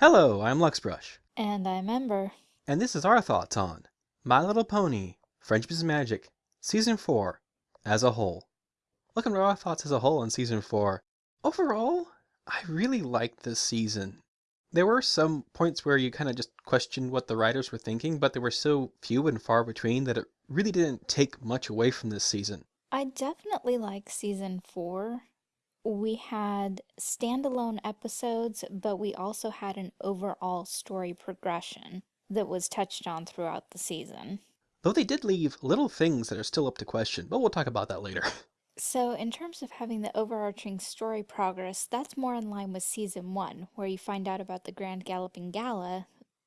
Hello, I'm Luxbrush, And I'm Ember. and this is our thoughts on My Little Pony, Friendship is Magic, Season 4, as a whole. Welcome to our thoughts as a whole on Season 4. Overall, I really liked this season. There were some points where you kind of just questioned what the writers were thinking, but they were so few and far between that it really didn't take much away from this season. I definitely like season four. We had standalone episodes, but we also had an overall story progression that was touched on throughout the season. Though they did leave little things that are still up to question, but we'll talk about that later. So, in terms of having the overarching story progress, that's more in line with season one, where you find out about the Grand Galloping Gala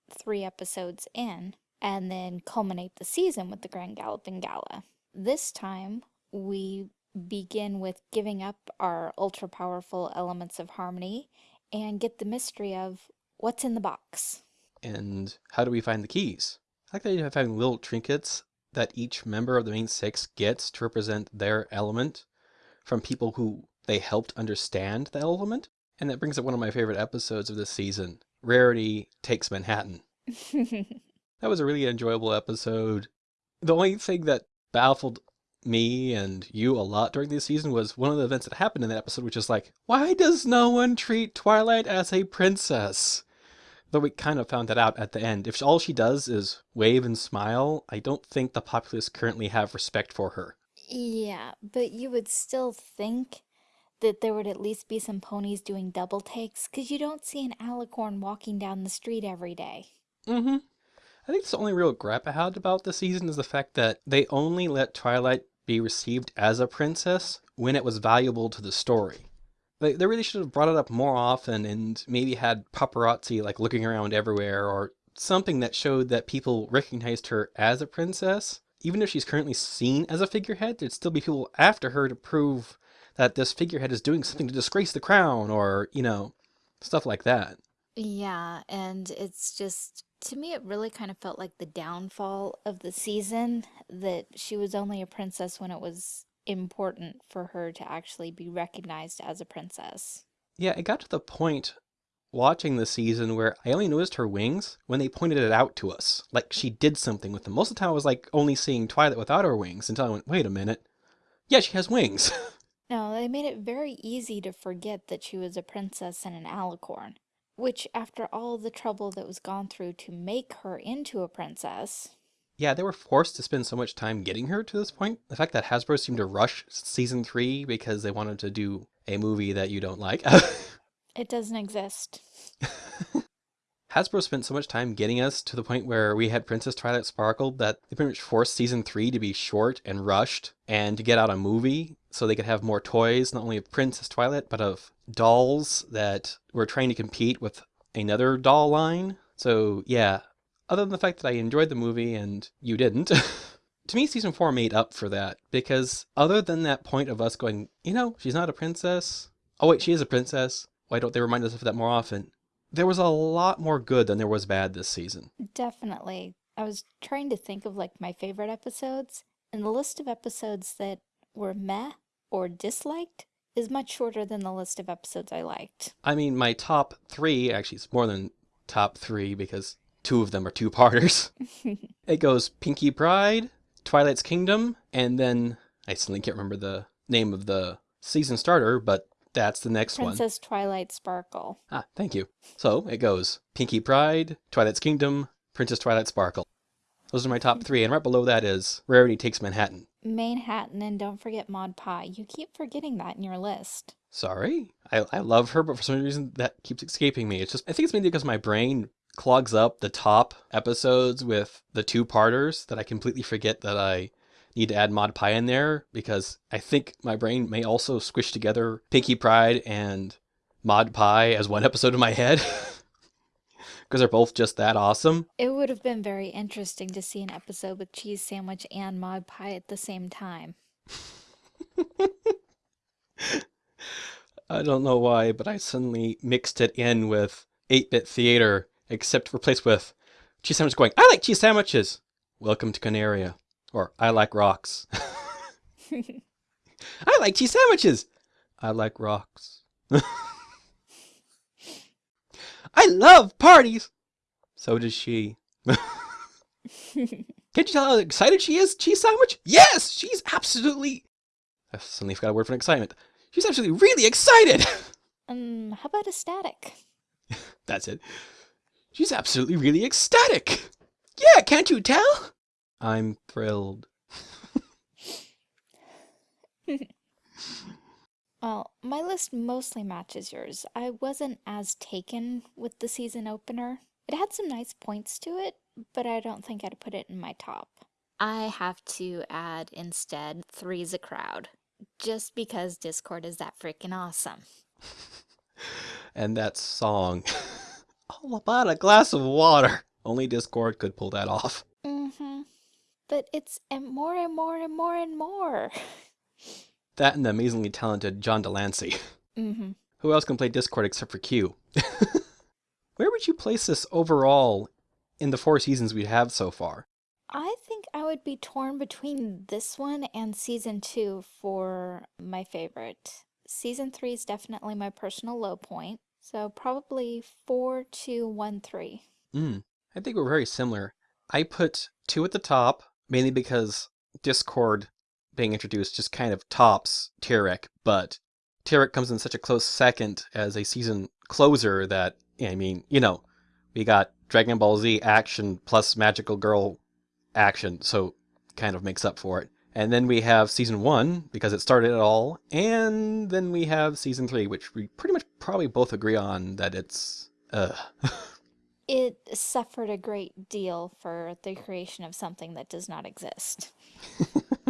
three episodes in, and then culminate the season with the Grand Galloping Gala. This time, we begin with giving up our ultra powerful elements of harmony and get the mystery of what's in the box. And how do we find the keys? I like the idea of having little trinkets that each member of the main six gets to represent their element from people who they helped understand the element. And that brings up one of my favorite episodes of this season Rarity Takes Manhattan. That was a really enjoyable episode. The only thing that baffled me and you a lot during this season was one of the events that happened in that episode, which is like, why does no one treat Twilight as a princess? Though we kind of found that out at the end. If all she does is wave and smile, I don't think the populace currently have respect for her. Yeah, but you would still think that there would at least be some ponies doing double takes, because you don't see an alicorn walking down the street every day. Mm-hmm. I think the only real gripe I had about the season is the fact that they only let Twilight be received as a princess when it was valuable to the story. They, they really should have brought it up more often and maybe had paparazzi like looking around everywhere or something that showed that people recognized her as a princess. Even if she's currently seen as a figurehead, there'd still be people after her to prove that this figurehead is doing something to disgrace the crown or, you know, stuff like that. Yeah, and it's just, to me, it really kind of felt like the downfall of the season, that she was only a princess when it was important for her to actually be recognized as a princess. Yeah, it got to the point watching the season where I only noticed her wings when they pointed it out to us. Like she did something with them. Most of the time I was like only seeing Twilight without her wings until I went, wait a minute. Yeah, she has wings. No, they made it very easy to forget that she was a princess and an alicorn, which, after all the trouble that was gone through to make her into a princess, yeah, they were forced to spend so much time getting her to this point. The fact that Hasbro seemed to rush season three because they wanted to do a movie that you don't like. it doesn't exist. Hasbro spent so much time getting us to the point where we had Princess Twilight Sparkle that they pretty much forced season three to be short and rushed and to get out a movie so they could have more toys, not only of Princess Twilight, but of dolls that were trying to compete with another doll line. So, yeah, other than the fact that I enjoyed the movie and you didn't, to me, season four made up for that because other than that point of us going, you know, she's not a princess. Oh, wait, she is a princess. Why don't they remind us of that more often? There was a lot more good than there was bad this season. Definitely. I was trying to think of like my favorite episodes, and the list of episodes that were meh or disliked is much shorter than the list of episodes I liked. I mean, my top three, actually, it's more than top three because two of them are two parters. it goes Pinkie Pride, Twilight's Kingdom, and then I suddenly can't remember the name of the season starter, but that's the next Princess one. Princess Twilight Sparkle. Ah, thank you. So it goes Pinkie Pride, Twilight's Kingdom, Princess Twilight Sparkle. Those are my top three, and right below that is Rarity Takes Manhattan. Manhattan, and don't forget Maud Pie. You keep forgetting that in your list. Sorry, I, I love her, but for some reason that keeps escaping me. It's just I think it's mainly because my brain clogs up the top episodes with the two parters that I completely forget that I need to add Maud Pie in there because I think my brain may also squish together Pinkie Pride and Maud Pie as one episode in my head. Because they're both just that awesome. It would have been very interesting to see an episode with Cheese Sandwich and Maud Pie at the same time. I don't know why, but I suddenly mixed it in with 8-bit theater, except replaced with cheese sandwich going, I like cheese sandwiches. Welcome to Canaria. Or I like rocks. I like cheese sandwiches. I like rocks. I love parties! So does she. Can't you tell how excited she is? Cheese sandwich? Yes! She's absolutely. I suddenly forgot a word for excitement. She's absolutely really excited! um, how about ecstatic? That's it. She's absolutely really ecstatic! Yeah, can't you tell? I'm thrilled. well, my list mostly matches yours. I wasn't as taken with the season opener. It had some nice points to it, but I don't think I'd put it in my top. I have to add instead Three's a Crowd, just because Discord is that freaking awesome. and that song, all about a glass of water. Only Discord could pull that off. But it's and more and more and more and more. that and the amazingly talented John de Lancie. Mm-hmm. Who else can play Discord except for Q? Where would you place this overall in the four seasons we have so far? I think I would be torn between this one and season two for my favorite. Season three is definitely my personal low point, so probably four, two, one, three. Mm, I think we're very similar. I put two at the top, mainly because Discord being introduced just kind of tops Tirek, but Tirek comes in such a close second as a season closer that, I mean, you know, we got Dragon Ball Z action plus Magical Girl action, so kind of makes up for it. And then we have season one, because it started it all, and then we have season three, which we pretty much probably both agree on that it's, uh. it suffered a great deal for the creation of something that does not exist.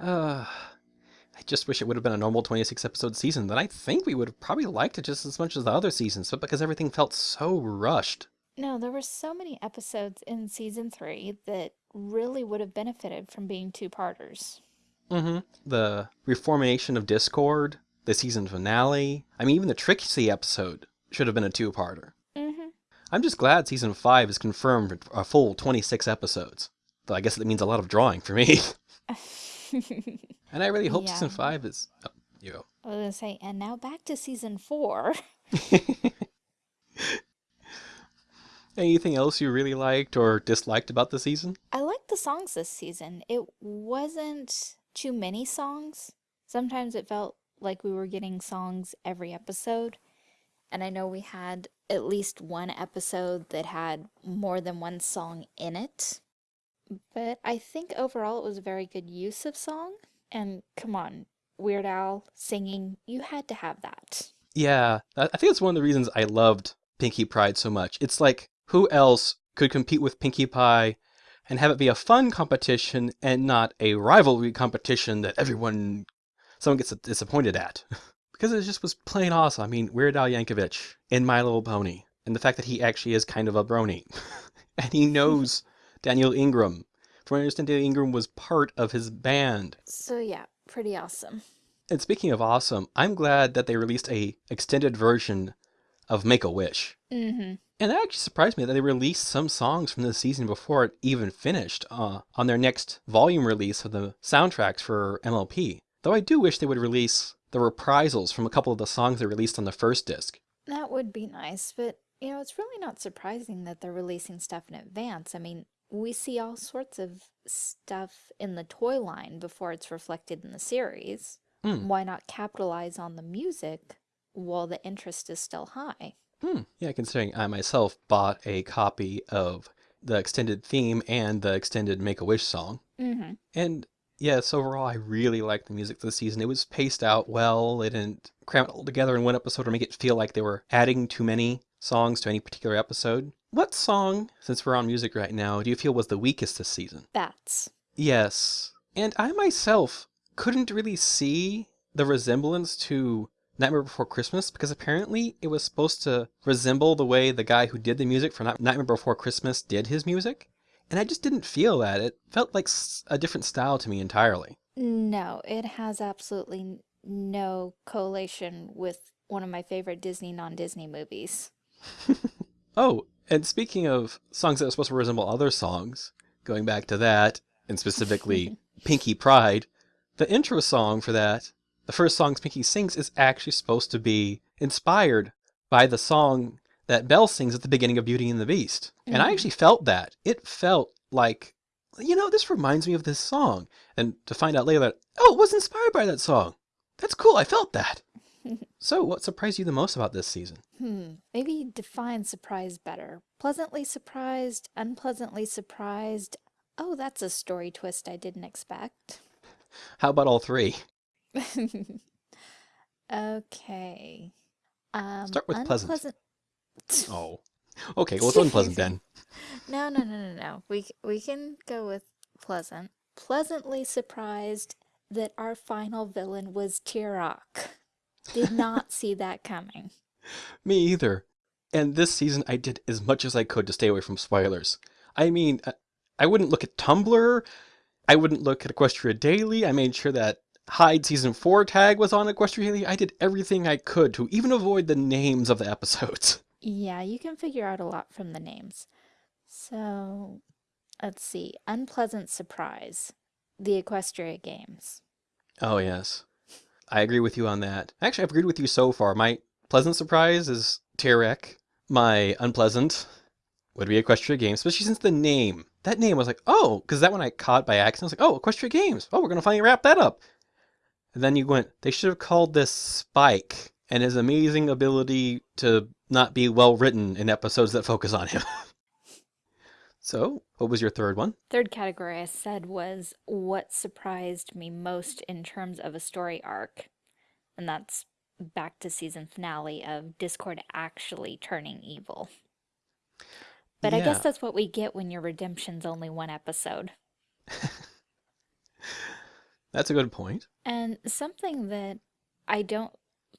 uh, I just wish it would have been a normal 26 episode season. Then I think we would have probably liked it just as much as the other seasons, but because everything felt so rushed. No, there were so many episodes in season three that really would have benefited from being two-parters. Mm-hmm. The reformation of Discord, the season finale. I mean, even the Trixie episode should have been a two-parter. Mm-hmm. I'm just glad season five is confirmed for a full 26 episodes. Though I guess that means a lot of drawing for me. and I really hope yeah. season five is. Oh, you go. I was gonna say, and now back to season four. Anything else you really liked or disliked about the season? I liked the songs this season. It wasn't too many songs. Sometimes it felt like we were getting songs every episode. And I know we had at least one episode that had more than one song in it. But I think overall it was a very good use of song. And come on, Weird Al singing, you had to have that. Yeah, I think that's one of the reasons I loved Pinkie Pride so much. It's like who else could compete with Pinkie Pie and have it be a fun competition and not a rivalry competition that everyone, someone gets disappointed at? because it just was plain awesome. I mean, Weird Al Yankovic in My Little Pony, and the fact that he actually is kind of a brony, and he knows Daniel Ingram. From what I understand, Daniel Ingram was part of his band. So yeah, pretty awesome. And speaking of awesome, I'm glad that they released a extended version of Make a Wish. Mm-hmm. And that actually surprised me that they released some songs from the season before it even finished uh, on their next volume release of the soundtracks for MLP. Though I do wish they would release the reprisals from a couple of the songs they released on the first disc. That would be nice, but you know, it's really not surprising that they're releasing stuff in advance. I mean, we see all sorts of stuff in the toy line before it's reflected in the series. Mm. Why not capitalize on the music while the interest is still high? Hmm. Yeah, considering I myself bought a copy of the extended theme and the extended Make-A-Wish song. Mm-hmm. And yes, overall, I really liked the music for this season. It was paced out well. It didn't cram it all together in one episode or make it feel like they were adding too many songs to any particular episode. What song, since we're on music right now, do you feel was the weakest this season? Bats. Yes. And I myself couldn't really see the resemblance to Nightmare Before Christmas because apparently it was supposed to resemble the way the guy who did the music for Nightmare Before Christmas did his music. And I just didn't feel that. It felt like a different style to me entirely. No, it has absolutely no correlation with one of my favorite Disney non-Disney movies. oh, and speaking of songs that are supposed to resemble other songs, going back to that, and specifically Pinkie Pride, the intro song for that the first song Pinkie sings is actually supposed to be inspired by the song that Belle sings at the beginning of Beauty and the Beast. And I Mhm. actually felt that. It felt like, you know, this reminds me of this song. And to find out later that, oh, it was inspired by that song. That's cool. I felt that. so, what surprised you the most about this season? Hmm, maybe define surprise better. Pleasantly surprised, unpleasantly surprised. Oh, that's a story twist I didn't expect. How about all three? Okay. Um, Start with pleasant. Oh. Okay, well, it's unpleasant then. No, no, no, no, no. We we can go with pleasant. Pleasantly surprised that our final villain was Tirek. Did not see that coming. Me either. And this season, I did as much as I could to stay away from spoilers. I mean, I- I wouldn't look at Tumblr. I wouldn't look at Equestria Daily. I made sure that hide season 4 tag was on Equestria Daily. I did everything I could to even avoid the names of the episodes. Yeah, you can figure out a lot from the names. So, let's see. Unpleasant surprise. The Equestria Games. Oh, yes. I agree with you on that. Actually, I've agreed with you so far. My pleasant surprise is Tirek. My unpleasant would be Equestria Games, especially since the name. That name was like, oh, because that one I caught by accident. I was like, oh, Equestria Games. Oh, we're going to finally wrap that up. And then you went, they should have called this Spike and his amazing ability to not be well written in episodes that focus on him. so, what was your third one? Third category I said was what surprised me most in terms of a story arc. And that's back to season finale of Discord actually turning evil. But I guess that's what we get when your redemption's only one episode. That's a good point. And something that I don't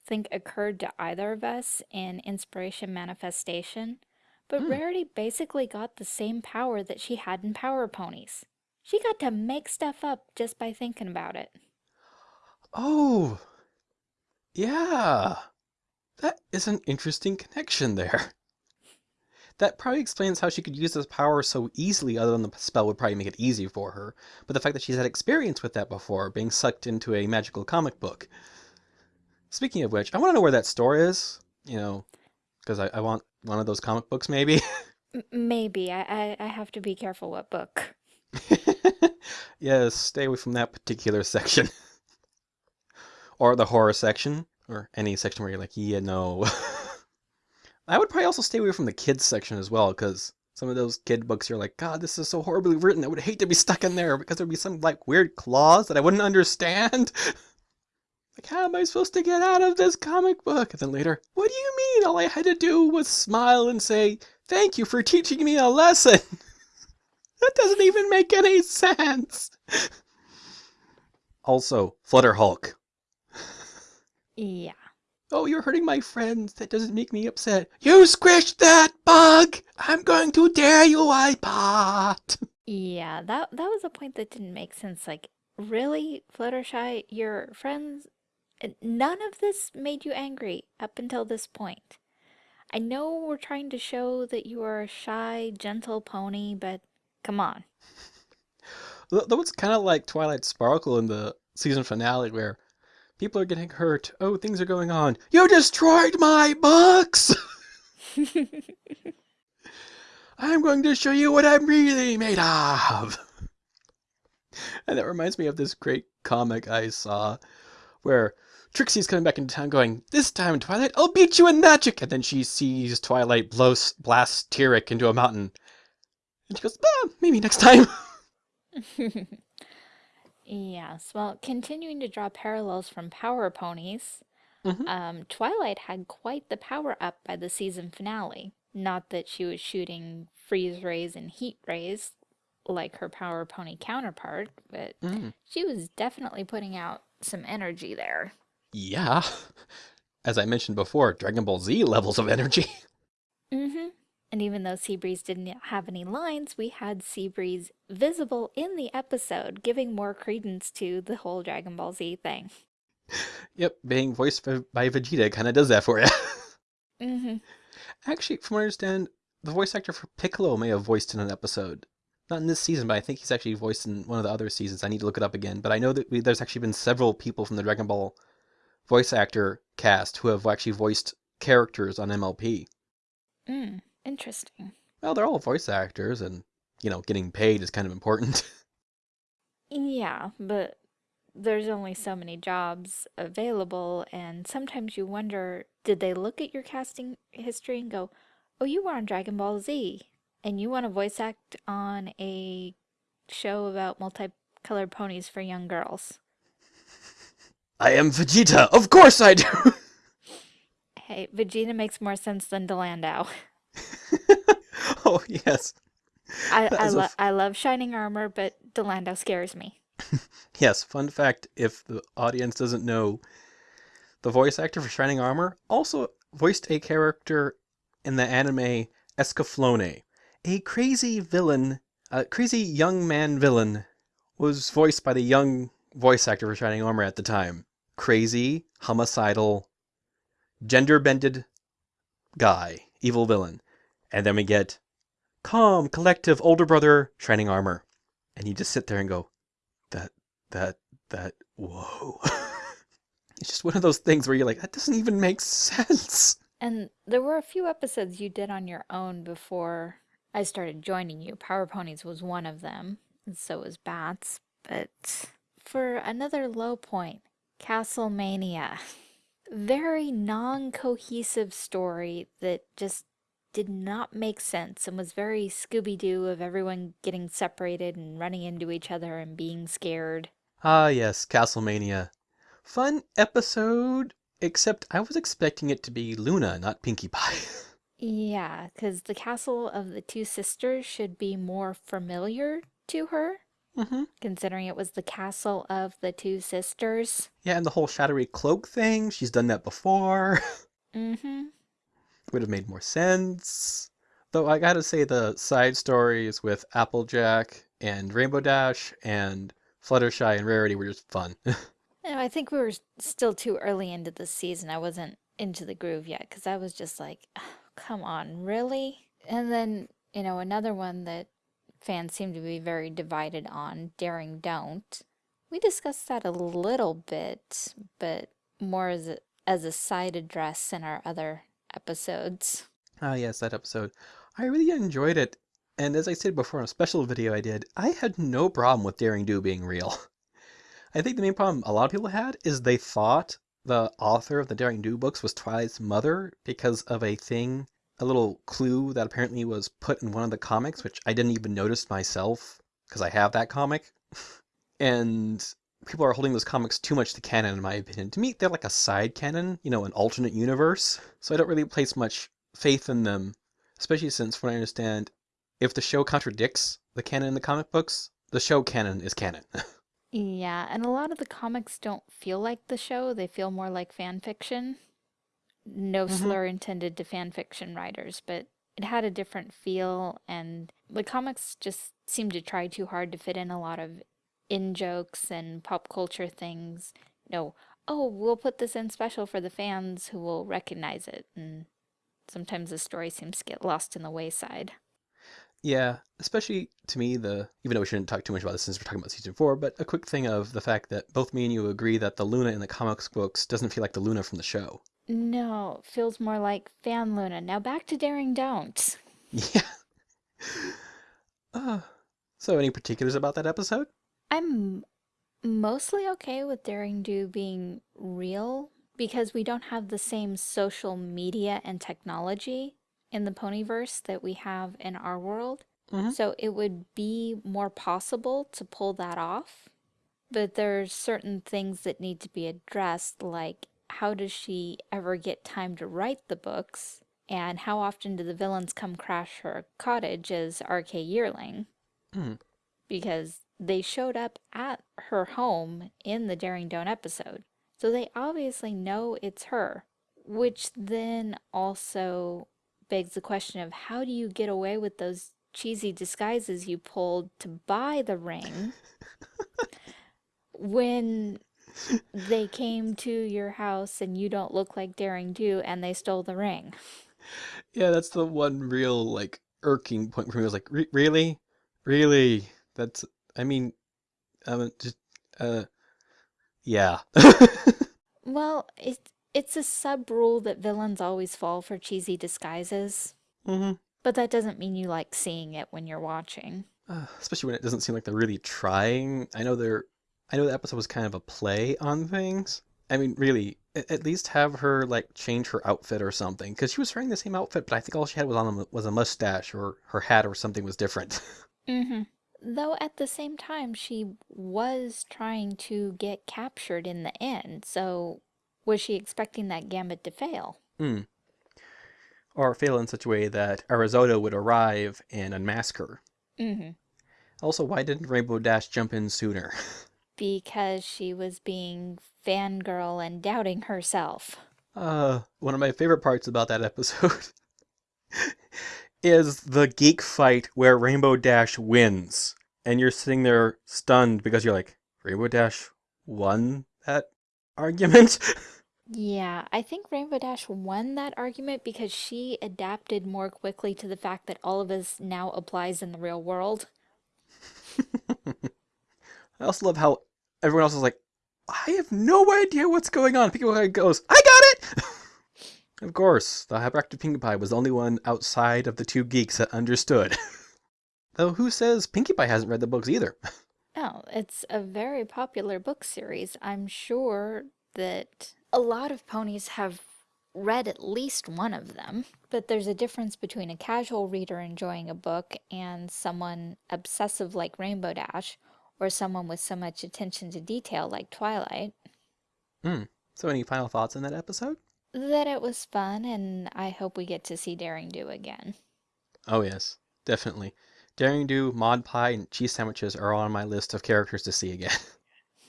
think occurred to either of us in Inspiration Manifestation, but Hmm. Rarity basically got the same power that she had in Power Ponies. She got to make stuff up just by thinking about it. Oh, yeah. That is an interesting connection there. That probably explains how she could use this power so easily, other than the spell would probably make it easy for her. But the fact that she's had experience with that before, being sucked into a magical comic book. Speaking of which, I want to know where that store is. You know, because I, I want one of those comic books, maybe. Maybe. I, I, I have to be careful what book. yes, stay away from that particular section. or the horror section, or any section where you're like, yeah, no. I would probably also stay away from the kids section as well, because some of those kid books you're like, God, this is so horribly written. I would hate to be stuck in there because there'd be some like weird clause that I wouldn't understand. Like, how am I supposed to get out of this comic book? And then later, what do you mean? All I had to do was smile and say, Thank you for teaching me a lesson. that doesn't even make any sense. also, Flutter Hulk. Yeah. Oh, you're hurting my friends. That doesn't make me upset. You squished that bug! I'm going to tear you apart! Yeah, that that was a point that didn't make sense. Like, really, Fluttershy, your friends, none of this made you angry up until this point. I know we're trying to show that you are a shy, gentle pony, but come on. Th- That was kind of like Twilight Sparkle in the season finale where people are getting hurt. Oh, things are going on. You destroyed my books! I'm going to show you what I'm really made of! And that reminds me of this great comic I saw where Trixie's coming back into town going, This time, Twilight, I'll beat you in magic! And then she sees Twilight blows, blast Tirek into a mountain. And she goes, ah, maybe next time. Yes, well, continuing to draw parallels from Power Ponies, Mhm. um, Twilight had quite the power up by the season finale. Not that she was shooting freeze rays and heat rays like her Power Pony counterpart, but Mm, she was definitely putting out some energy there. Yeah. As I mentioned before, Dragon Ball Z levels of energy. Mm-hmm. And even though Seabreeze didn't have any lines, we had Seabreeze visible in the episode, giving more credence to the whole Dragon Ball Z thing. yep, being voiced by, Vegeta kind of does that for you. Mm-hmm. Actually, from what I understand, the voice actor for Piccolo may have voiced in an episode. Not in this season, but I think he's actually voiced in one of the other seasons. I need to look it up again. But I know that we, there's actually been several people from the Dragon Ball voice actor cast who have actually voiced characters on MLP. Mm, interesting. Well, they're all voice actors, and you know, getting paid is kind of important. Yeah, but there's only so many jobs available, and sometimes you wonder, did they look at your casting history and go, "Oh, you were on Dragon Ball Z, and you want to voice act on a show about multicolored ponies for young girls." I am Vegeta. Of course I do. Hey, Vegeta makes more sense than Dilandau. oh yes. I I, lo I love Shining Armor, but Dilandau scares me. Yes, fun fact if the audience doesn't know, the voice actor for Shining Armor also voiced a character in the anime Escaflowne. A crazy villain, a crazy young man villain, was voiced by the young voice actor for Shining Armor at the time. Crazy, homicidal, gender bended guy, evil villain. And then we get calm, collective, older brother, Shining Armor. And you just sit there and go, that, that, that, whoa. it's just one of those things where you're like, that doesn't even make sense. And there were a few episodes you did on your own before I started joining you. Power Ponies was one of them, and so was Bats. But for another low point, Castlemania. Very non-cohesive story that just did not make sense and was very Scooby-Doo of everyone getting separated and running into each other and being scared. Ah, yes, Castlemania. Fun episode, except I was expecting it to be Luna, not Pinkie Pie. Yeah, because the castle of the two sisters should be more familiar to her, mm-hmm. considering it was the castle of the two sisters. Yeah, and the whole shadowy cloak thing, she's done that before. Mm-hmm. Would have made more sense. Though I gotta say, the side stories with Applejack and Rainbow Dash and Fluttershy and Rarity were just fun. I think we were still too early into the season. I wasn't into the groove yet because I was just like, "Oh, come on, really? And then, you know, another one that fans seem to be very divided on, Daring Don't. We discussed that a little bit, but more as a, as a side address in our other episodes. Ah, yes, that episode. I really enjoyed it. And as I said before in a special video I did, I had no problem with Daring Do being real. I think the main problem a lot of people had is they thought the author of the Daring Do books was Twilight's mother because of a thing, a little clue that apparently was put in one of the comics, which I didn't even notice myself because I have that comic. and people are holding those comics too much to canon, in my opinion. To me, they're like a side canon, you know, an alternate universe. So I don't really place much faith in them, especially since, from what I understand, if the show contradicts the canon in the comic books, the show canon is canon. Yeah, and a lot of the comics don't feel like the show, they feel more like fan fiction. No Mhm. slur intended to fan fiction writers, but it had a different feel, and the comics just seemed to try too hard to fit in a lot of in jokes and pop culture things. No, oh, we'll put this in special for the fans who will recognize it, and sometimes the story seems to get lost in the wayside. Yeah, especially to me, the even though we shouldn't talk too much about this since we're talking about season four, but a quick thing of the fact that both me and you agree that the Luna in the comics books doesn't feel like the Luna from the show. No, feels more like Fan Luna. Now back to Daring Don't. Yeah. Uh, so, any particulars about that episode? I'm mostly okay with Daring Do being real because we don't have the same social media and technology in the Ponyverse that we have in our world. Mhm. So it would be more possible to pull that off. But there's certain things that need to be addressed, like how does she ever get time to write the books? And how often do the villains come crash her cottage as AK Yearling? Mm. because they showed up at her home in the Daring Don't episode. So they obviously know it's her, which then also begs the question of how do you get away with those cheesy disguises you pulled to buy the ring when they came to your house and you don't look like Daring Do and they stole the ring? Yeah, that's the one real, like, irking point for me. I was like, "Re- really? Really? That's, I mean, um, just, uh, yeah. Well, it It's a sub rule that villains always fall for cheesy disguises, Mm-hmm. but that doesn't mean you like seeing it when you're watching. Uh, especially when it doesn't seem like they're really trying. I know they're. I know the episode was kind of a play on things. I mean, really, at least have her like change her outfit or something, because she was wearing the same outfit, but I think all she had was on a- was a mustache or her hat or something was different. Mm-hmm. Though at the same time, she was trying to get captured in the end, so was she expecting that gambit to fail? Hmm. Or fail in such a way that Ahuizotl would arrive and unmask her. Mm-hmm. Also, why didn't Rainbow Dash jump in sooner? Because she was being fangirl and doubting herself. Uh, one of my favorite parts about that episode is the geek fight where Rainbow Dash wins. And you're sitting there stunned because you're like, Rainbow Dash won that argument? Yeah, I think Rainbow Dash won that argument because she adapted more quickly to the fact that all of us now applies in the real world. I also love how everyone else is like, I have no idea what's going on. Pinkie goes, I got it! of course, the hyperactive Pinkie Pie was the only one outside of the two geeks that understood. Though who says Pinkie Pie hasn't read the books either? Oh, it's a very popular book series. I'm sure that a lot of ponies have read at least one of them, but there's a difference between a casual reader enjoying a book and someone obsessive like Rainbow Dash, or someone with so much attention to detail like Twilight. Hmm. So, any final thoughts on that episode? That it was fun, and I hope we get to see Daring Do again. Oh, yes, definitely. Daring Do, Maud Pie, and cheese sandwiches are all on my list of characters to see again.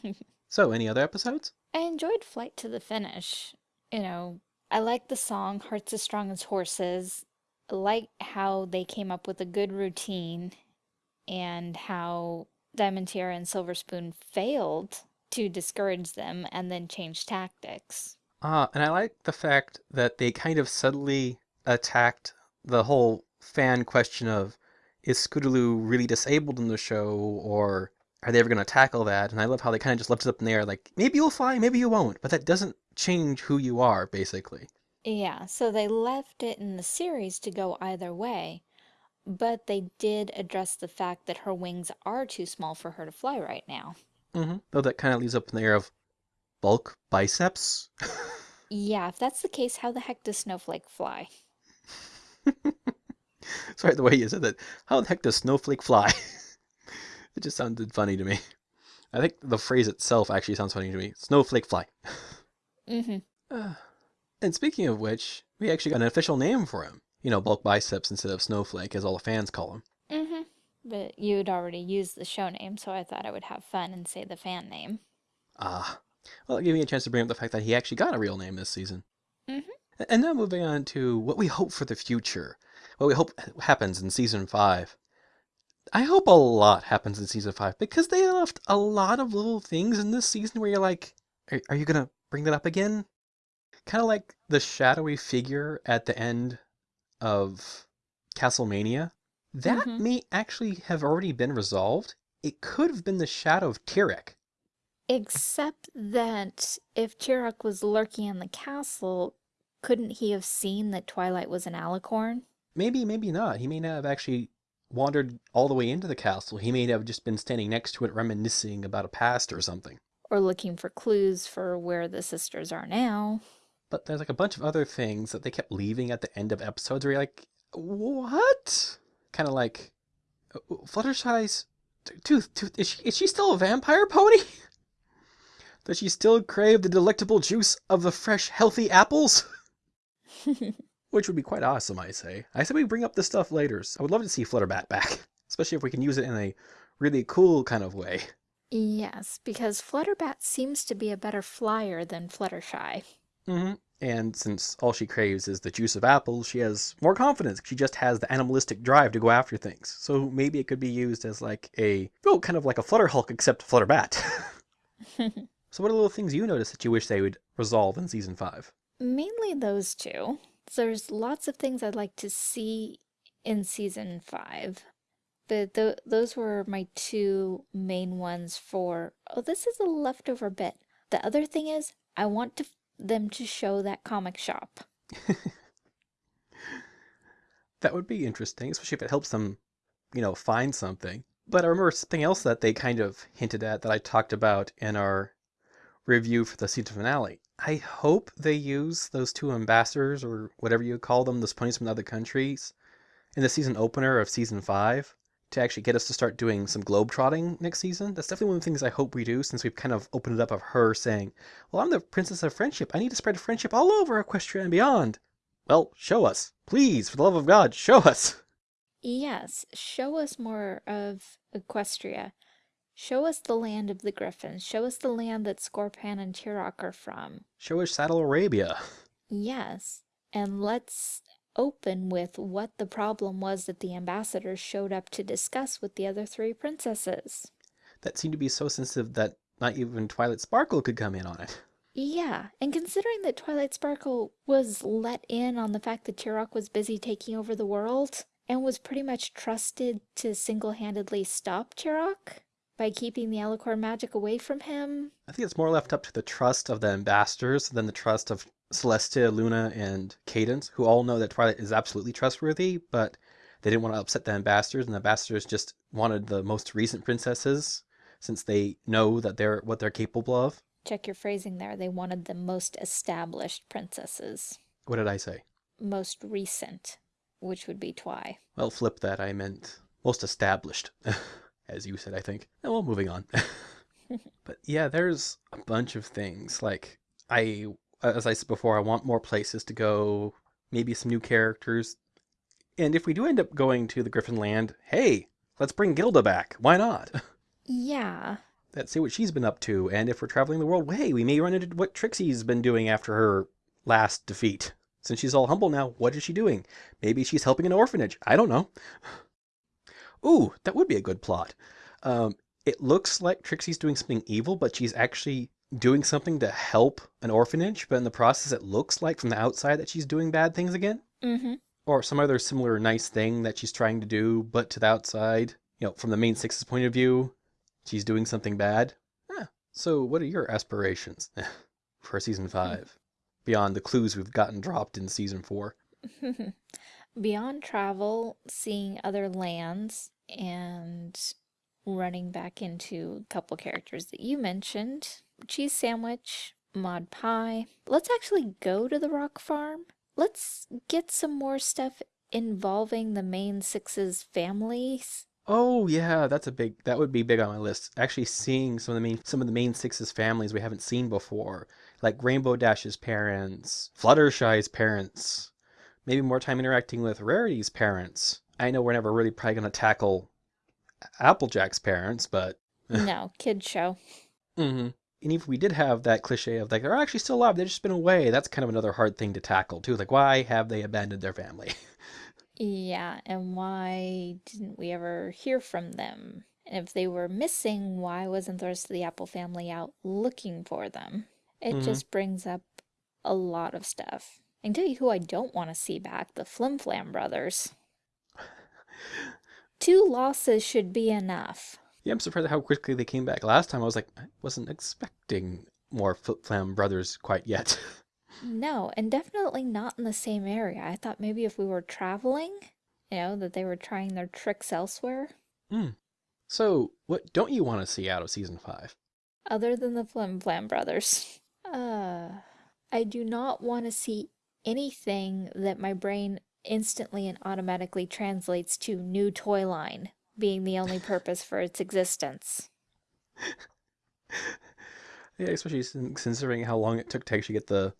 so, any other episodes? I enjoyed Flight to the Finish. You know, I like the song Hearts as Strong as Horses. I like how they came up with a good routine and how Diamond Tiara and Silver Spoon failed to discourage them and then changed tactics. Ah, and I like the fact that they kind of subtly attacked the whole fan question of is Scootaloo really disabled in the show, or are they ever going to tackle that? And I love how they kind of just left it up in the air, like maybe you'll fly, maybe you won't, but that doesn't change who you are, basically. Yeah, so they left it in the series to go either way, but they did address the fact that her wings are too small for her to fly right now. hmm Though that kind of leaves up in the air of bulk biceps. Yeah, if that's the case, how the heck does Snowflake fly? Sorry, the way you said that. How the heck does Snowflake fly? it just sounded funny to me. I think the phrase itself actually sounds funny to me. Snowflake fly. Mm-hmm. Uh, and speaking of which, we actually got an official name for him. You know, bulk biceps instead of snowflake, as all the fans call him. Mm-hmm. But you'd already used the show name, so I thought I would have fun and say the fan name. Ah. Well, it gave me a chance to bring up the fact that he actually got a real name this season. Mhm. And now moving on to what we hope for the future. What we hope happens in season five. I hope a lot happens in season five because they left a lot of little things in this season where you're like, are, are you gonna bring that up again? Kind of like the shadowy figure at the end of Castlemania. That Mhm. may actually have already been resolved. It could have been the shadow of Tirek. Except that if Tirek was lurking in the castle, couldn't he have seen that Twilight was an alicorn? Maybe, maybe not. He may not have actually wandered all the way into the castle. He may have just been standing next to it reminiscing about a past or something. Or looking for clues for where the sisters are now? But there's like a bunch of other things that they kept leaving at the end of episodes where you're like, what? Kind of like, uh, Fluttershy's tooth, tooth, is she, is she still a vampire pony? Does she still crave the delectable juice of the fresh, healthy apples? Which would be quite awesome, I say. I say we bring up this stuff later. So I would love to see Flutterbat back, especially if we can use it in a really cool kind of way. yes, because Flutterbat seems to be a better flyer than Fluttershy. Hmm And since all she craves is the juice of apples, she has more confidence. She just has the animalistic drive to go after things. So maybe it could be used as like a, well, kind of like a Flutter Hulk except Flutterbat. so what are the little things you notice that you wish they would resolve in season five? Mainly those two. There's lots of things I'd like to see in season five. But th those were my two main ones for, oh, this is a leftover bit. The other thing is, I want to them to show that comic shop. That would be interesting, especially if it helps them, you know, find something. But I remember something else that they kind of hinted at that I talked about in our review for the season finale. I hope they use those two ambassadors or whatever you call them, those ponies from the other countries, in the season opener of season five to actually get us to start doing some globetrotting next season. That's definitely one of the things I hope we do since we've kind of opened it up of her saying, Well, I'm the princess of friendship. I need to spread friendship all over Equestria and beyond. Well, show us. Please, for the love of God, show us. Yes, show us more of Equestria. Show us the land of the Griffins. Show us the land that Scorpan and Tirek are from. Show us Saddle Arabia. Yes, and let's open with what the problem was that the ambassadors showed up to discuss with the other three princesses. That seemed to be so sensitive that not even Twilight Sparkle could come in on it. Yeah, and considering that Twilight Sparkle was let in on the fact that Tirek was busy taking over the world and was pretty much trusted to single-handedly stop Tirek by keeping the Alicorn magic away from him. I think it's more left up to the trust of the ambassadors than the trust of Celestia, Luna, and Cadance, who all know that Twilight is absolutely trustworthy, but they didn't want to upset the ambassadors, and the ambassadors just wanted the most recent princesses since they know that they're what they're capable of. Check your phrasing there. They wanted the most established princesses. What did I say? Most recent, which would be Twy. Well, flip that. I meant most established, as you said, I think. Well, moving on. but yeah, there's a bunch of things. Like, I, as I said before, I want more places to go, maybe some new characters. And if we do end up going to the Griffin Land, hey, let's bring Gilda back. Why not? Yeah, Let's see what she's been up to. And if we're traveling the world, hey, we may run into what Trixie's been doing after her last defeat. Since she's all humble now, what is she doing? Maybe she's helping an orphanage. I don't know. Ooh, that would be a good plot. Um, it looks like Trixie's doing something evil, but she's actually doing something to help an orphanage. But in the process, it looks like from the outside that she's doing bad things again. mm-hmm. Or some other similar nice thing that she's trying to do, but to the outside, you know, from the main six's point of view, she's doing something bad. Yeah. So, what are your aspirations for season five? Beyond the clues we've gotten dropped in season four. Beyond travel, seeing other lands, and running back into a couple characters that you mentioned cheese sandwich, Maud Pie. Let's actually go to the rock farm. Let's get some more stuff involving the main six's families. Oh yeah, that's a big. That would be big on my list. Actually, seeing some of the main some of the main sixes families we haven't seen before, like Rainbow Dash's parents, Fluttershy's parents, maybe more time interacting with Rarity's parents. I know we're never really probably gonna tackle Applejack's parents, but no, kid show. hmm and if we did have that cliche of like they're actually still alive, they've just been away, that's kind of another hard thing to tackle too. Like why have they abandoned their family? Yeah, and why didn't we ever hear from them? And if they were missing, why wasn't the rest of the Apple family out looking for them? It Mhm. just brings up a lot of stuff. I can tell you who I don't want to see back the Flim Flam brothers. Two losses should be enough. Yeah, I'm surprised at how quickly they came back. Last time I was like, I wasn't expecting more Flim Flam brothers quite yet. No, and definitely not in the same area. I thought maybe if we were traveling, you know, that they were trying their tricks elsewhere, Hmm. so, what don't you want to see out of season five? other than the Flim Flam brothers. Uh, I do not want to see anything that my brain instantly and automatically translates to new toy line being the only purpose for its existence. Yeah, especially considering how long it took to actually get the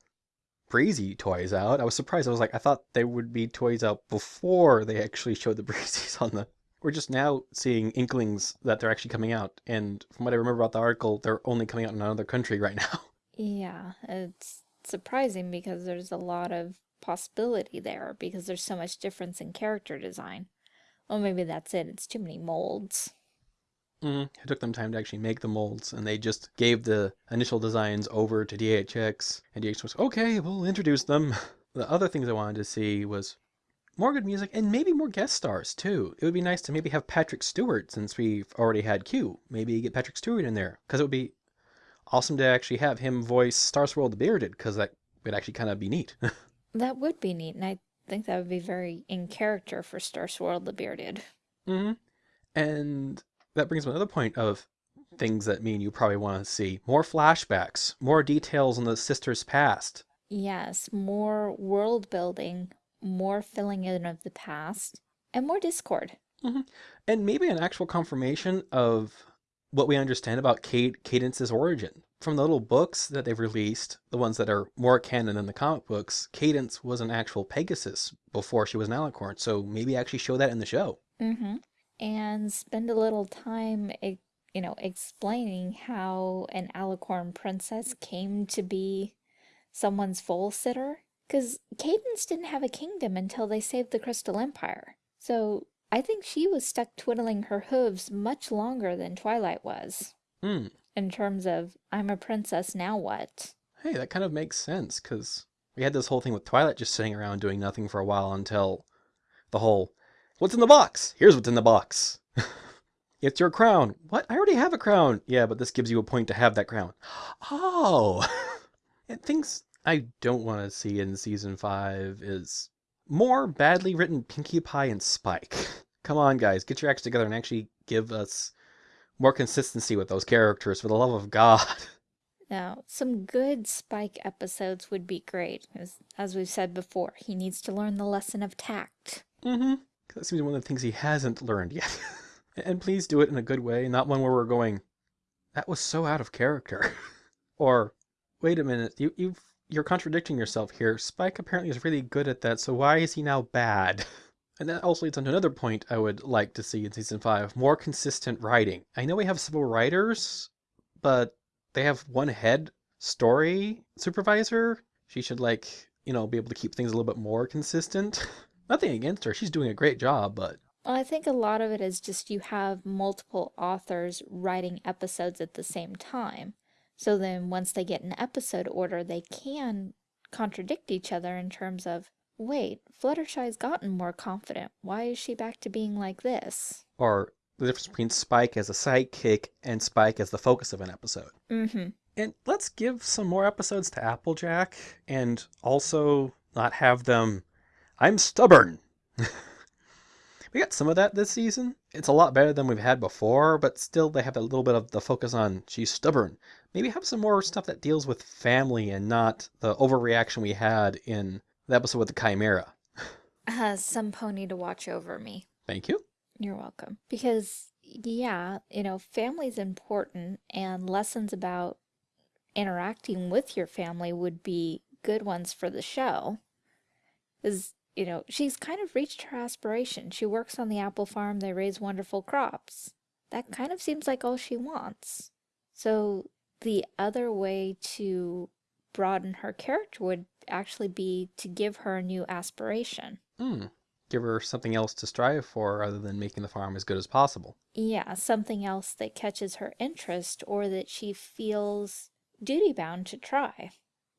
Breezy toys out. I was surprised. I was like, I thought they would be toys out before they actually showed the Breezies on the. We're just now seeing inklings that they're actually coming out. And from what I remember about the article, they're only coming out in another country right now. Yeah, it's surprising because there's a lot of possibility there because there's so much difference in character design. Well, maybe that's it. It's too many molds. Mm, it took them time to actually make the molds, and they just gave the initial designs over to DHX, and DHX was okay. We'll introduce them. The other things I wanted to see was more good music and maybe more guest stars too. It would be nice to maybe have Patrick Stewart since we've already had Q. Maybe get Patrick Stewart in there because it would be awesome to actually have him voice Star Swirl the Bearded, because that would actually kind of be neat. That would be neat, and I think that would be very in character for Star Swirl the Bearded. Mm-hmm. And that brings me another point of things that mean you probably want to see. More flashbacks, more details on the sisters' past. Yes, more world building, more filling in of the past, and more discord. Mm -hmm. And maybe an actual confirmation of what we understand about Cade Cadance's origin. From the little books that they've released, the ones that are more canon than the comic books, Cadance was an actual Pegasus before she was an Alicorn, so maybe actually show that in the show. Mm-hmm. And spend a little time, you know, explaining how an Alicorn princess came to be someone's foal sitter. Because Cadance didn't have a kingdom until they saved the Crystal Empire. So I think she was stuck twiddling her hooves much longer than Twilight was. Hmm. In terms of, I'm a princess, now what? Hey, that kind of makes sense, because we had this whole thing with Twilight just sitting around doing nothing for a while until the whole, what's in the box? Here's what's in the box. it's your crown. What? I already have a crown. Yeah, but this gives you a point to have that crown. Oh. and things I don't want to see in season five is more badly written Pinkie Pie and Spike. Come on, guys, get your acts together and actually give us more consistency with those characters, for the love of God. Now, some good Spike episodes would be great. As, as we've said before, he needs to learn the lesson of tact. Mm-hmm. That seems one of the things he hasn't learned yet. and please do it in a good way, not one where we're going, that was so out of character. or, wait a minute, you, you've, you're contradicting yourself here. Spike apparently is really good at that, so why is he now bad? And that also leads on to another point I would like to see in season five more consistent writing. I know we have several writers, but they have one head story supervisor. She should, like, you know, be able to keep things a little bit more consistent. Nothing against her, she's doing a great job, but Well, I think a lot of it is just you have multiple authors writing episodes at the same time. So then once they get an episode order, they can contradict each other in terms of, wait, Fluttershy's gotten more confident. Why is she back to being like this? or the difference between Spike as a sidekick and Spike as the focus of an episode. Mm-hmm. And let's give some more episodes to Applejack and also not have them, I'm stubborn. we got some of that this season. It's a lot better than we've had before, but still they have a little bit of the focus on she's stubborn. Maybe have some more stuff that deals with family and not the overreaction we had in the episode with the Chimera. Uh, some pony to watch over me. Thank you. You're welcome. Because, yeah, you know, family's important, and lessons about interacting with your family would be good ones for the show. Because, you know, she's kind of reached her aspiration. She works on the apple farm, they raise wonderful crops. That kind of seems like all she wants. So, the other way to broaden her character would actually be to give her a new aspiration. Hmm. Give her something else to strive for other than making the farm as good as possible. Yeah, something else that catches her interest or that she feels duty bound to try,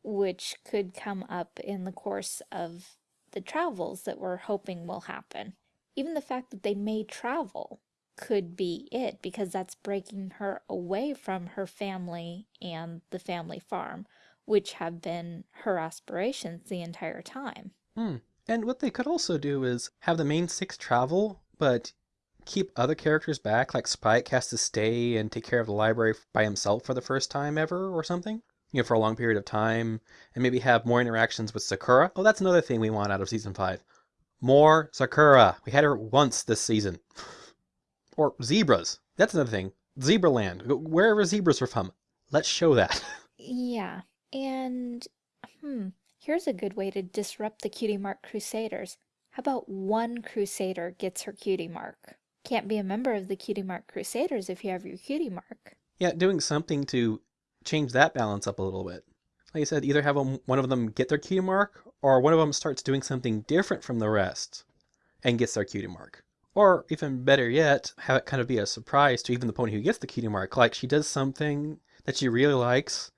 which could come up in the course of the travels that we're hoping will happen. Even the fact that they may travel could be it because that's breaking her away from her family and the family farm, which have been her aspirations the entire time. Hmm. And what they could also do is have the main six travel, but keep other characters back, like Spike has to stay and take care of the library by himself for the first time ever or something. You know, for a long period of time, and maybe have more interactions with Zecora. Oh, that's another thing we want out of season five. More Zecora. We had her once this season. Or zebras. That's another thing. Zebraland. Wherever zebras are from. Let's show that. Yeah, and hmm, here's a good way to disrupt the Cutie Mark Crusaders. How about one Crusader gets her Cutie Mark? Can't be a member of the Cutie Mark Crusaders if you have your Cutie Mark. Yeah, doing something to change that balance up a little bit. Like I said, either have 'em- one of them get their cutie mark, or one of them starts doing something different from the rest and gets their cutie mark. Or even better yet, have it kind of be a surprise to even the pony who gets the cutie mark. Like she does something that she really likes,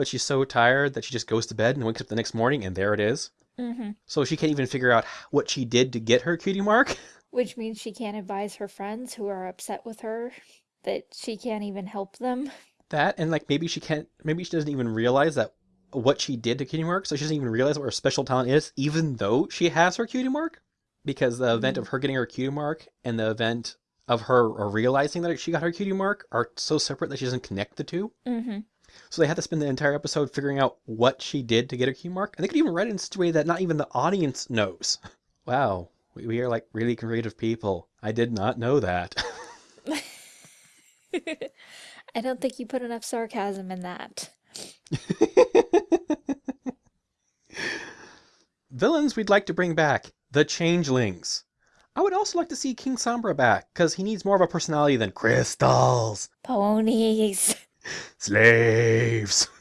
but she's so tired that she just goes to bed and wakes up the next morning and there it is. Mm-hmm. So she can't even figure out what she did to get her cutie mark. Which means she can't advise her friends who are upset with her that she can't even help them. That and like maybe she can't maybe she doesn't even realize that what she did to cutie mark, so she doesn't even realize what her special talent is, even though she has her cutie mark. Because the event of her getting her cutie mark and the event of her realizing that she got her cutie mark are so separate that she doesn't connect the two. Mm-hmm. So they had to spend the entire episode figuring out what she did to get her cutie mark, and they could even write it in such a way that not even the audience knows. Wow, we, we are like really creative people. I did not know that. I don't think you put enough sarcasm in that. Villains we'd like to bring back the Changelings. I would also like to see King Sombra back, because he needs more of a personality than crystals, Ponies. Slaves.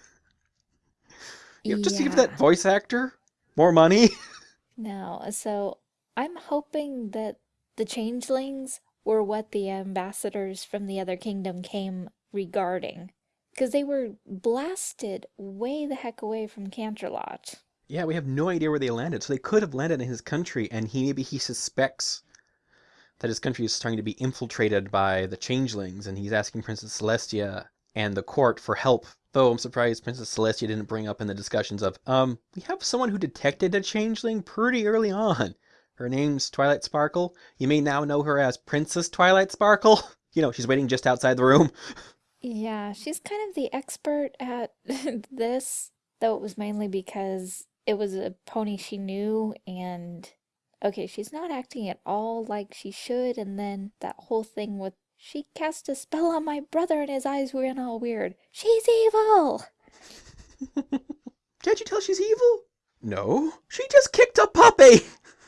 You know, just to give that voice actor more money. No, so I'm hoping that the changelings were what the ambassadors from the other kingdom came regarding. Because they were blasted way the heck away from Canterlot. yeah, we have no idea where they landed, so they could have landed in his country, and he maybe he suspects that his country is starting to be infiltrated by the changelings, and he's asking Princess Celestia and the court for help. Though I'm surprised Princess Celestia didn't bring up in the discussions of, um, we have someone who detected a changeling pretty early on. Her name's Twilight Sparkle. You may now know her as Princess Twilight Sparkle. You know, she's waiting just outside the room. Yeah, she's kind of the expert at this, though it was mainly because it was a pony she knew and okay, she's not acting at all like she should, and then that whole thing with she cast a spell on my brother and his eyes went all weird. She's evil! Can't you tell she's evil? No, she just kicked a puppy.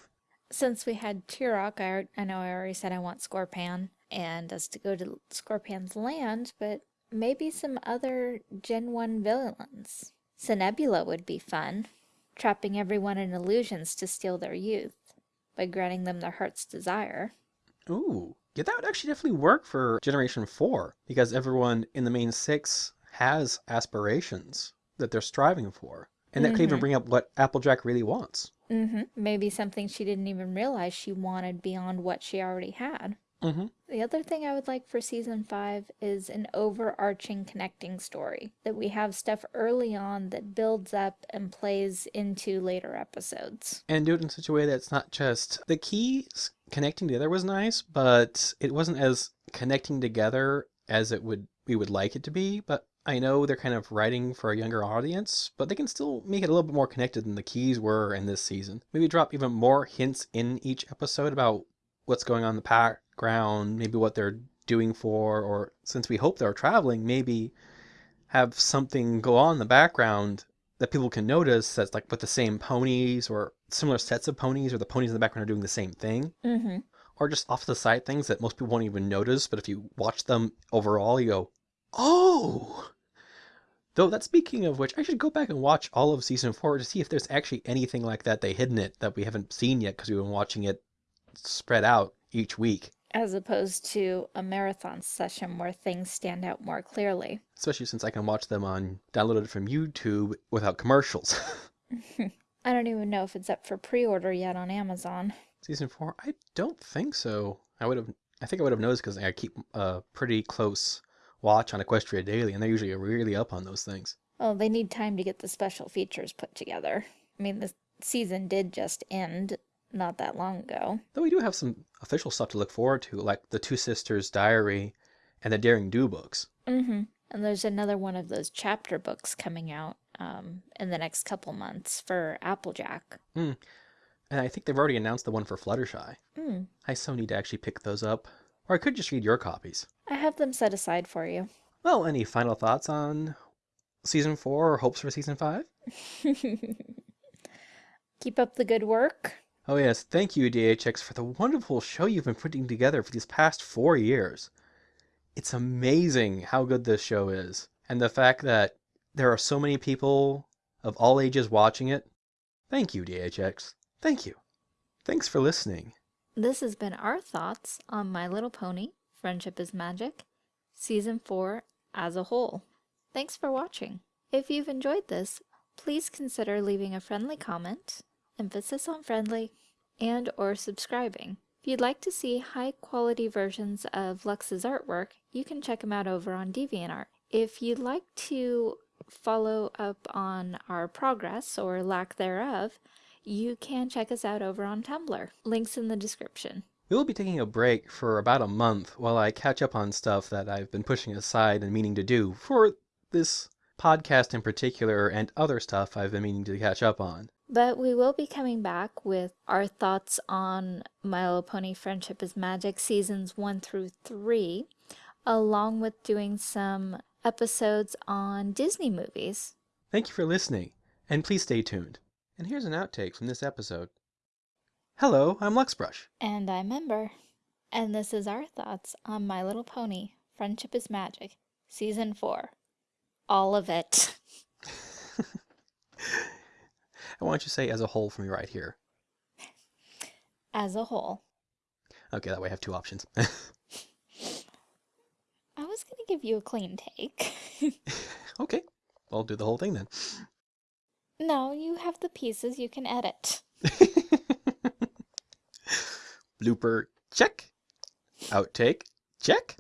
Since we had Tirek, I, I know I already said I want Scorpan and us to go to Scorpan's land, but maybe some other Gen 1 villains. Cinebula would be fun, trapping everyone in illusions to steal their youth by granting them their heart's desire. Ooh, yeah, that would actually definitely work for Generation 4 because everyone in the main six has aspirations that they're striving for. And that could even Mhm. bring up what Applejack really wants. Mm-hmm. Maybe something she didn't even realize she wanted beyond what she already had. Mm-hmm. The other thing I would like for season five is an overarching connecting story. That we have stuff early on that builds up and plays into later episodes. And do it in such a way that it's not just the keys connecting together was nice, but it wasn't as connecting together as it would we would like it to be. But I know they're kind of writing for a younger audience, but they can still make it a little bit more connected than the keys were in this season. Maybe drop even more hints in each episode about what's going on in the background, maybe what they're doing for, or since we hope they're traveling, maybe have something go on in the background that people can notice that's like with the same ponies or similar sets of ponies, or the ponies in the background are doing the same thing, Mm-hmm. or just off the side things that most people won't even notice, but if you watch them overall, you go, oh! Though that speaking of which, I should go back and watch all of season four to see if there's actually anything like that they hidden it that we haven't seen yet because we've been watching it spread out each week. As opposed to a marathon session where things stand out more clearly. Especially since I can watch them on downloaded from YouTube without commercials. I don't even know if it's up for pre-order yet on Amazon. Season four? I don't think so. I would have. I think I would have noticed because I keep a pretty close watch on Equestria Daily, and they're usually really up on those things. Well, they need time to get the special features put together. I mean, the season did just end not that long ago. Though we do have some official stuff to look forward to, like the Two Sisters Diary and the Daring Do books. Mm-hmm. And there's another one of those chapter books coming out um, in the next couple months for Applejack. And I think they've already announced the one for Fluttershy. Hmm. I so need to actually pick those up. Or I could just read your copies. I have them set aside for you. Well, any final thoughts on season four or hopes for season five? Keep up the good work. Oh, yes. Thank you, DHX, for the wonderful show you've been putting together for these past four years. It's amazing how good this show is. And the fact that there are so many people of all ages watching it. Thank you, DHX. Thank you. Thanks for listening. This has been our thoughts on My Little Pony Friendship is Magic, Season 4 as a whole. Thanks for watching. If you've enjoyed this, please consider leaving a friendly comment, emphasis on friendly, and or subscribing. If you'd like to see high quality versions of Lux's artwork, you can check him out over on DeviantArt. If you'd like to follow up on our progress or lack thereof, you can check us out over on Tumblr. Links in the description. We will be taking a break for about a month while I catch up on stuff that I've been pushing aside and meaning to do for this podcast in particular and other stuff I've been meaning to catch up on. But we will be coming back with our thoughts on My Little Pony Friendship is Magic seasons 1 through 3, along with doing some episodes on Disney movies. Thank you for listening, and please stay tuned. And here's an outtake from this episode. Hello, I'm Luxbrush. And I'm Ember. And this is our thoughts on My Little Pony Friendship is Magic, Season 4. All of it. I want you say as a whole for me right here. As a whole. Okay, that way I have two options. I was going to give you a clean take. okay, I'll do the whole thing then. no, you have the pieces you can edit. Blooper check. Outtake check.